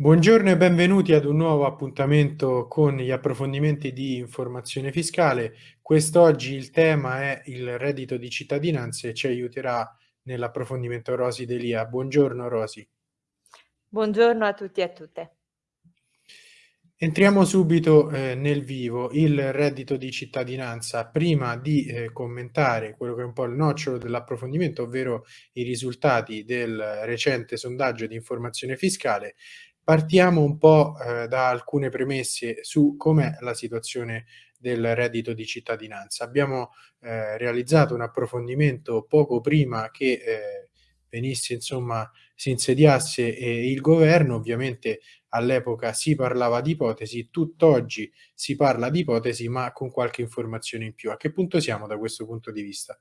Buongiorno e benvenuti ad un nuovo appuntamento con gli approfondimenti di informazione fiscale. Quest'oggi il tema è il reddito di cittadinanza e ci aiuterà nell'approfondimento Rosi Delia. Buongiorno Rosi. Buongiorno a tutti e a tutte. Entriamo subito eh, nel vivo, il reddito di cittadinanza. Prima di eh, commentare quello che è un po' il nocciolo dell'approfondimento, ovvero i risultati del recente sondaggio di informazione fiscale, Partiamo un po' eh, da alcune premesse su com'è la situazione del reddito di cittadinanza. Abbiamo eh, realizzato un approfondimento poco prima che eh, venisse, insomma, si insediasse eh, il governo, ovviamente all'epoca si parlava di ipotesi, tutt'oggi si parla di ipotesi ma con qualche informazione in più. A che punto siamo da questo punto di vista?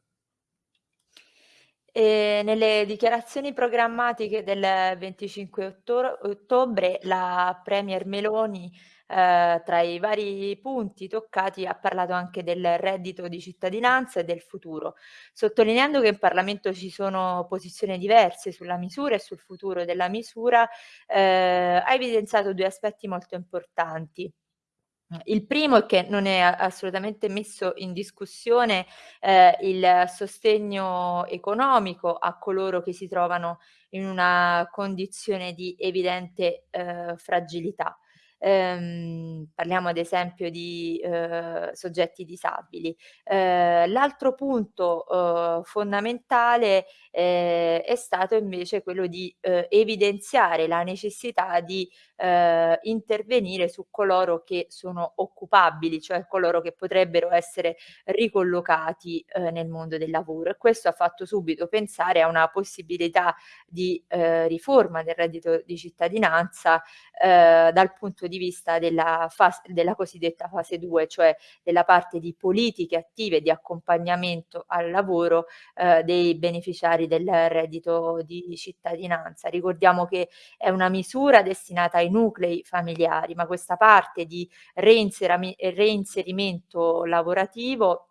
E nelle dichiarazioni programmatiche del 25 ottor ottobre la premier Meloni, ehm, tra i vari punti toccati, ha parlato anche del reddito di cittadinanza e del futuro, sottolineando che in Parlamento ci sono posizioni diverse sulla misura e sul futuro della misura, ehm, ha evidenziato 2 aspetti molto importanti. Il primo è che non è assolutamente messo in discussione, ehm, il sostegno economico a coloro che si trovano in una condizione di evidente, ehm, fragilità. Ehm, parliamo ad esempio di, uhm, soggetti disabili. Ehm, l'altro punto, uhm, fondamentale, ehm, è stato invece quello di, uhm, evidenziare la necessità di, ehm, intervenire su coloro che sono occupabili, cioè coloro che potrebbero essere ricollocati, nel mondo del lavoro e questo ha fatto subito pensare a una possibilità di, riforma del reddito di cittadinanza, dal punto di vista della fas della cosiddetta fase 2, cioè della parte di politiche attive di accompagnamento al lavoro, ehm, dei beneficiari del reddito di cittadinanza. Ricordiamo che è una misura destinata ai nuclei familiari, ma questa parte di reinserimento lavorativo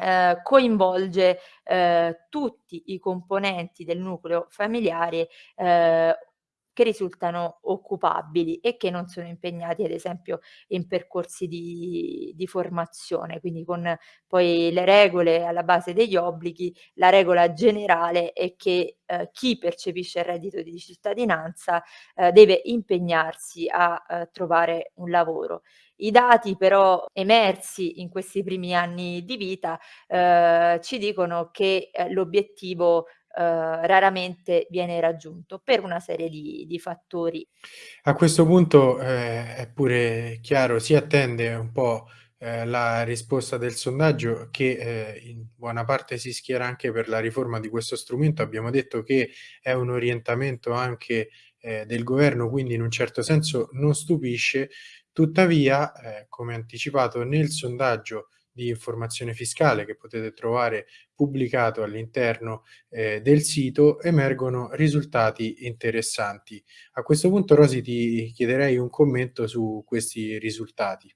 Ehm, coinvolge, ehm, tutti i componenti del nucleo familiare, ehm, che risultano occupabili e che non sono impegnati ad esempio in percorsi di di formazione, quindi con poi le regole alla base degli obblighi, la regola generale è che, ehm, chi percepisce il reddito di cittadinanza, ehm, deve impegnarsi a, ehm, trovare un lavoro. I dati però emersi in questi primi anni di vita, ehm, ci dicono che, ehm, l'obiettivo, raramente viene raggiunto per una serie di di fattori. A questo punto, ehm, è pure chiaro, si attende un po', ehm, la risposta del sondaggio che, ehm, in buona parte si schiera anche per la riforma di questo strumento. Abbiamo detto che è un orientamento anche, ehm, del governo, quindi in un certo senso non stupisce. Tuttavia, come anticipato nel sondaggio di informazione fiscale che potete trovare pubblicato all'interno eh, del sito emergono risultati interessanti. A questo punto Rosi ti chiederei un commento su questi risultati.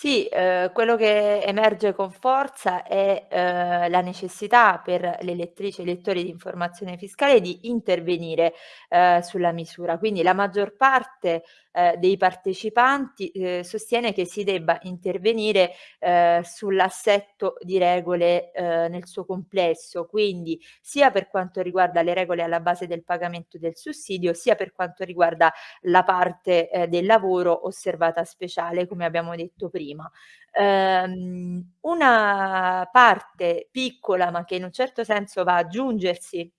Sì, ehm, quello che emerge con forza è, ehm, la necessità per le elettrici e elettori di informazione fiscale di intervenire, ehm, sulla misura. Quindi la maggior parte, ehm, dei partecipanti, ehm, sostiene che si debba intervenire, ehm, sull'assetto di regole, ehm, nel suo complesso, quindi sia per quanto riguarda le regole alla base del pagamento del sussidio, sia per quanto riguarda la parte, ehm, del lavoro osservata speciale, come abbiamo detto prima prima. Ehm, una parte piccola, ma che in un certo senso va ad aggiungersi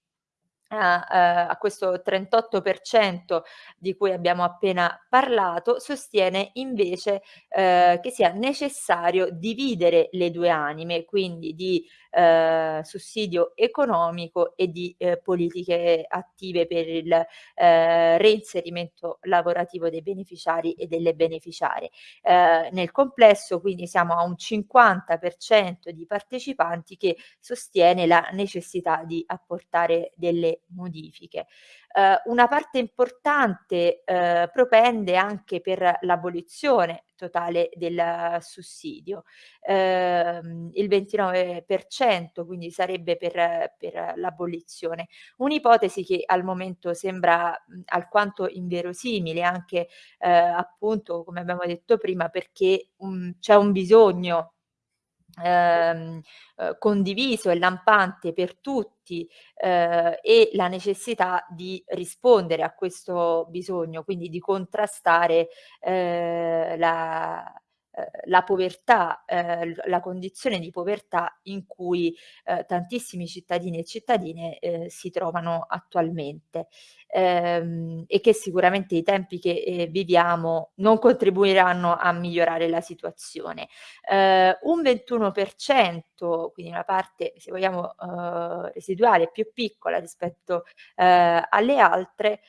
a ehm, a questo 38% di cui abbiamo appena parlato, sostiene invece, ehm, che sia necessario dividere le 2 anime, quindi di, ehm, sussidio economico e di, ehm, politiche attive per il, ehm, reinserimento lavorativo dei beneficiari e delle beneficiarie. Ehm, nel complesso quindi siamo a un 50% di partecipanti che sostiene la necessità di apportare delle modifiche. Uh, una parte importante uh, propende anche per l'abolizione totale del sussidio. Uh, il 29% quindi sarebbe per, per l'abolizione. Un'ipotesi che al momento sembra mh, alquanto inverosimile anche appunto come abbiamo detto prima perché c'è un bisogno Ehm, eh, condiviso e lampante per tutti eh, e la necessità di rispondere a questo bisogno, quindi di contrastare eh, la, la povertà, eh, la condizione di povertà in cui eh, tantissimi cittadini e cittadine eh, si trovano attualmente ehm, e che sicuramente i tempi che viviamo non contribuiranno a migliorare la situazione. Un 21%, quindi una parte se vogliamo residuale più piccola rispetto alle altre,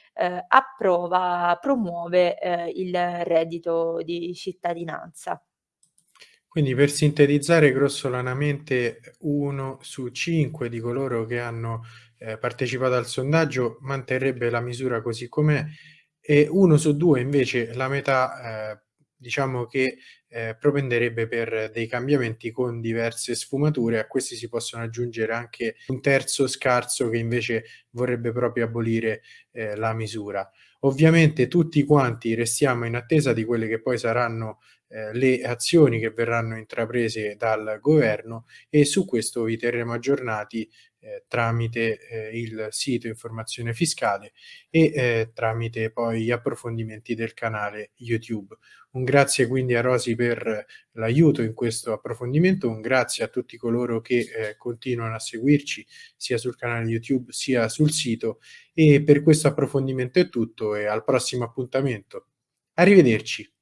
approva, promuove il reddito di cittadinanza. Quindi per sintetizzare grossolanamente 1 su 5 di coloro che hanno eh, partecipato al sondaggio manterrebbe la misura così com'è e 1 su 2 invece la metà eh, diciamo che eh, propenderebbe per dei cambiamenti con diverse sfumature, a questi si possono aggiungere anche un terzo scarso che invece vorrebbe proprio abolire eh, la misura. Ovviamente tutti quanti restiamo in attesa di quelle che poi saranno eh, le azioni che verranno intraprese dal governo e su questo vi terremo aggiornati eh, tramite eh, il sito informazione fiscale e eh, tramite poi gli approfondimenti del canale YouTube. Un grazie quindi a Rosi per l'aiuto in questo approfondimento, un grazie a tutti coloro che eh, continuano a seguirci sia sul canale YouTube sia sul sito e per questo approfondimento è tutto e al prossimo appuntamento. Arrivederci.